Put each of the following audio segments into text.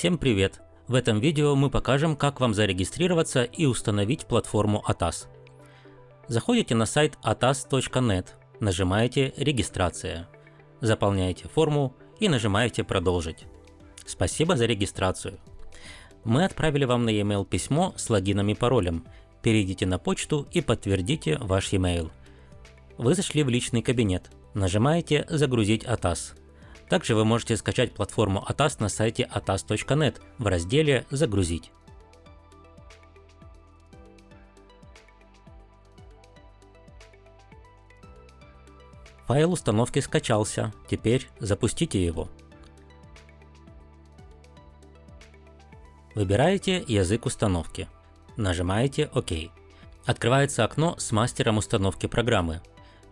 Всем привет! В этом видео мы покажем, как вам зарегистрироваться и установить платформу ATAS. Заходите на сайт atas.net, нажимаете «Регистрация», заполняете форму и нажимаете «Продолжить». Спасибо за регистрацию. Мы отправили вам на e-mail письмо с логином и паролем. Перейдите на почту и подтвердите ваш e-mail. Вы зашли в личный кабинет. Нажимаете «Загрузить ATAS». Также вы можете скачать платформу ATAS на сайте atas.net в разделе «Загрузить». Файл установки скачался, теперь запустите его. Выбираете язык установки. Нажимаете ОК. Открывается окно с мастером установки программы.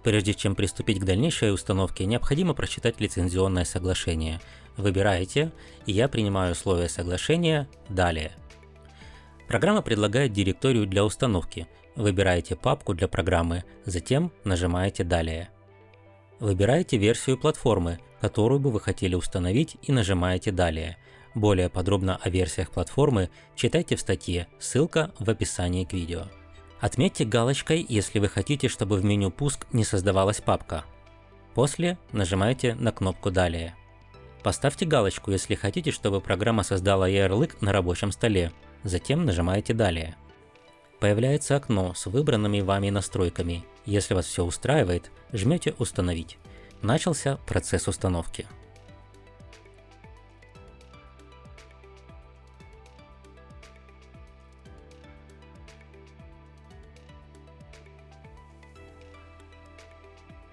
Прежде чем приступить к дальнейшей установке, необходимо прочитать лицензионное соглашение. Выбираете «Я принимаю условия соглашения. Далее». Программа предлагает директорию для установки. Выбираете папку для программы, затем нажимаете «Далее». Выбираете версию платформы, которую бы вы хотели установить и нажимаете «Далее». Более подробно о версиях платформы читайте в статье, ссылка в описании к видео. Отметьте галочкой, если вы хотите, чтобы в меню «Пуск» не создавалась папка. После нажимаете на кнопку «Далее». Поставьте галочку, если хотите, чтобы программа создала ярлык на рабочем столе. Затем нажимаете «Далее». Появляется окно с выбранными вами настройками. Если вас все устраивает, жмете «Установить». Начался процесс установки.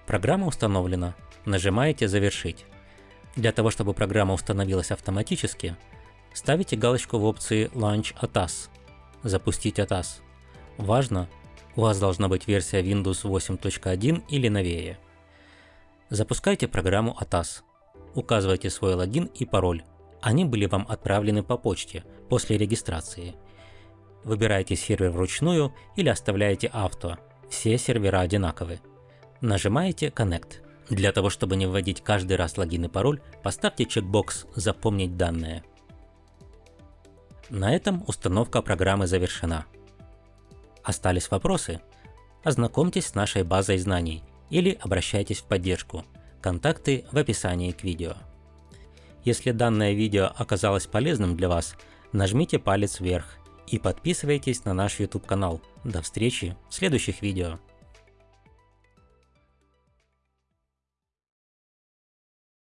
Программа установлена. Нажимаете «Завершить». Для того, чтобы программа установилась автоматически, ставите галочку в опции Launch ATAS – Запустить ATAS. Важно, у вас должна быть версия Windows 8.1 или новее. Запускайте программу ATAS. Указывайте свой логин и пароль. Они были вам отправлены по почте после регистрации. Выбирайте сервер вручную или оставляете авто. Все сервера одинаковы. Нажимаете Connect. Для того, чтобы не вводить каждый раз логин и пароль, поставьте чекбокс «Запомнить данные». На этом установка программы завершена. Остались вопросы? Ознакомьтесь с нашей базой знаний или обращайтесь в поддержку. Контакты в описании к видео. Если данное видео оказалось полезным для вас, нажмите палец вверх и подписывайтесь на наш YouTube канал. До встречи в следующих видео.